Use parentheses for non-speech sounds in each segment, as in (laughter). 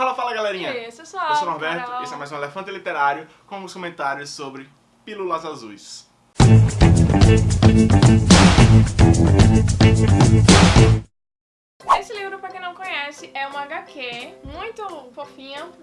Fala, fala, galerinha! Isso, só, Eu sou o Norberto, Carol. esse é mais um Elefante Literário com os comentários sobre Pílulas Azuis.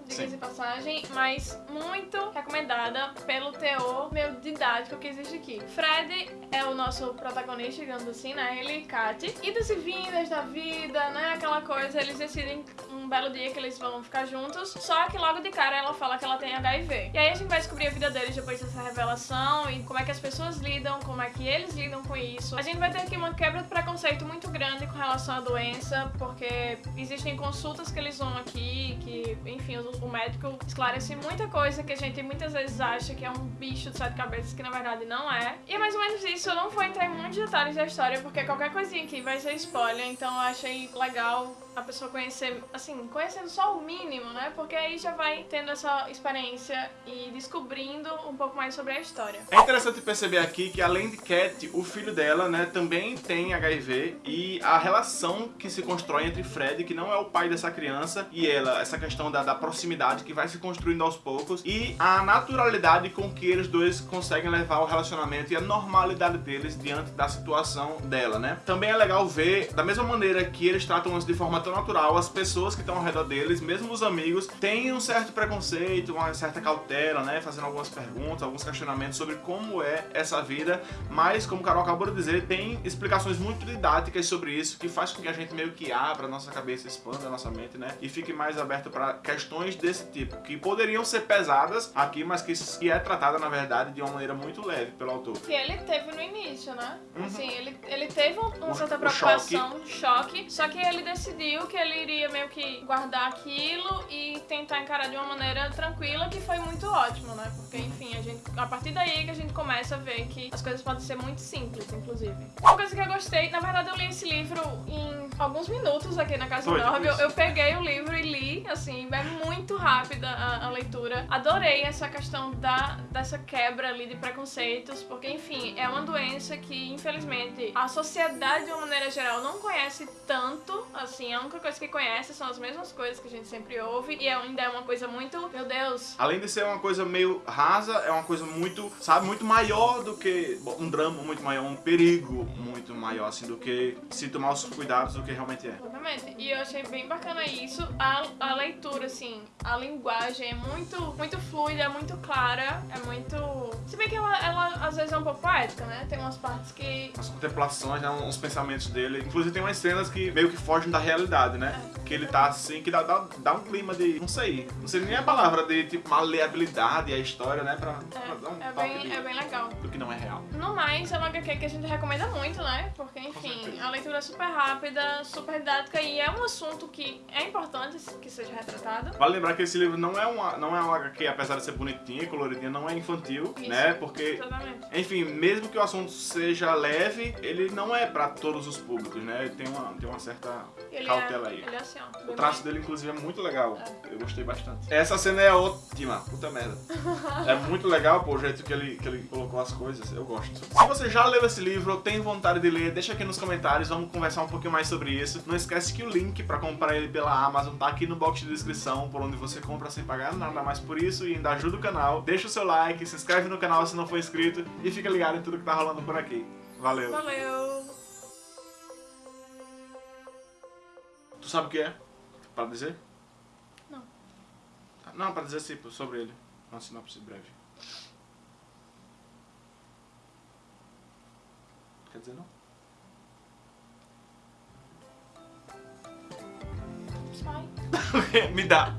Diga-se passagem, mas muito recomendada pelo teor meio didático que existe aqui. Fred é o nosso protagonista, digamos assim, né? Ele e Kate. Idas e vindas da vida, né? Aquela coisa, eles decidem um belo dia que eles vão ficar juntos, só que logo de cara ela fala que ela tem HIV. E aí a gente vai descobrir a vida deles depois dessa revelação e como é que as pessoas lidam, como é que eles lidam com isso. A gente vai ter aqui uma quebra de preconceito muito grande com relação à doença, porque existem consultas que eles vão aqui, que, enfim, o, o médico esclarece muita coisa que a gente muitas vezes acha que é um bicho de sete cabeças, que na verdade não é. E é mais ou menos isso, eu não vou entrar em muitos detalhes da história, porque qualquer coisinha aqui vai ser spoiler, então eu achei legal a pessoa conhecer, assim, conhecendo só o mínimo, né? Porque aí já vai tendo essa experiência e descobrindo um pouco mais sobre a história. É interessante perceber aqui que além de Cat, o filho dela, né, também tem HIV e a relação que se constrói entre Fred, que não é o pai dessa criança, e ela, essa questão da, da proximidade que vai se construindo aos poucos e a naturalidade com que eles dois conseguem levar o relacionamento e a normalidade deles diante da situação dela, né? Também é legal ver, da mesma maneira que eles tratam de forma tão natural, as pessoas que estão ao redor deles, mesmo os amigos, têm um certo preconceito, uma certa cautela, né? Fazendo algumas perguntas, alguns questionamentos sobre como é essa vida, mas, como o Carol acabou de dizer, tem explicações muito didáticas sobre isso, que faz com que a gente meio que abra a nossa cabeça, expanda a nossa mente, né? E fique mais aberto para questões desse tipo, que poderiam ser pesadas aqui, mas que, que é tratada, na verdade, de uma maneira muito leve pelo autor. Que ele teve no início, né? Uhum. Assim, ele, ele teve um- uma certa preocupação, um choque, só que ele decidiu que ele iria meio que guardar aquilo e tentar encarar de uma maneira tranquila, que foi muito ótimo, né? Porque, enfim, a, gente, a partir daí que a gente começa a ver que as coisas podem ser muito simples, inclusive. Uma coisa que eu gostei, na verdade eu li esse livro em alguns minutos aqui na casa Foi, do Norb, eu, eu peguei o livro e li, assim, é muito rápida a, a leitura. Adorei essa questão da, dessa quebra ali de preconceitos, porque, enfim, é uma doença que, infelizmente, a sociedade, de uma maneira geral, não conhece tanto, assim, a única coisa que conhece são as mesmas coisas que a gente sempre ouve, e ainda é uma coisa muito, meu Deus, Além de ser uma coisa meio rasa, é uma coisa muito, sabe, muito maior do que bom, um drama muito maior, um perigo muito maior, assim, do que se tomar os cuidados do que realmente é. Exatamente. E eu achei bem bacana isso. A, a leitura, assim, a linguagem é muito, muito fluida, é muito clara, é muito. Se bem que ela, ela às vezes é um pouco poética, né? Tem umas partes que. As contemplações, né, uns pensamentos dele. Inclusive tem umas cenas que meio que fogem da realidade, né? Que ele tá assim, que dá, dá, dá um clima de, não sei, não sei nem a palavra, de tipo maleabilidade à história, né? Pra, pra dar um É, é, bem, de- é bem legal. do que não é real. No mais, é uma HQ que a gente recomenda muito, né? Porque, enfim, a leitura é super rápida, super didática e é um assunto que é importante que seja retratado. Vale lembrar que esse livro não é uma, não é uma HQ, apesar de ser bonitinha e coloridinha, não é infantil, Isso. né? Porque Exatamente. Enfim, mesmo que o assunto seja leve, ele não é pra todos os públicos, né? Ele tem uma, tem uma certa Ele cautela é, aí. ele é assim, ó. O traço dele, inclusive, é muito legal. Eu gostei bastante. Essa cena é ótima. Puta merda. (laughs) É muito legal, pô, o jeito que ele, que ele colocou as coisas. Eu gosto. Se você já leu esse livro ou tem vontade de ler, deixa aqui nos comentários. Vamos conversar um pouquinho mais sobre isso. Não esquece que o link pra comprar ele pela Amazon tá aqui no box de descrição, por onde você compra sem pagar nada mais por isso e ainda ajuda o canal. Deixa o seu like, se inscreve no canal se não for inscrito e fica ligado em tudo que tá rolando por aqui. Valeu. Valeu! Tu sabe o que é? Pra dizer? Não. Não, pra dizer tipo, sobre ele. Uma sinopse breve. Quer dizer não? Sai. Me dá.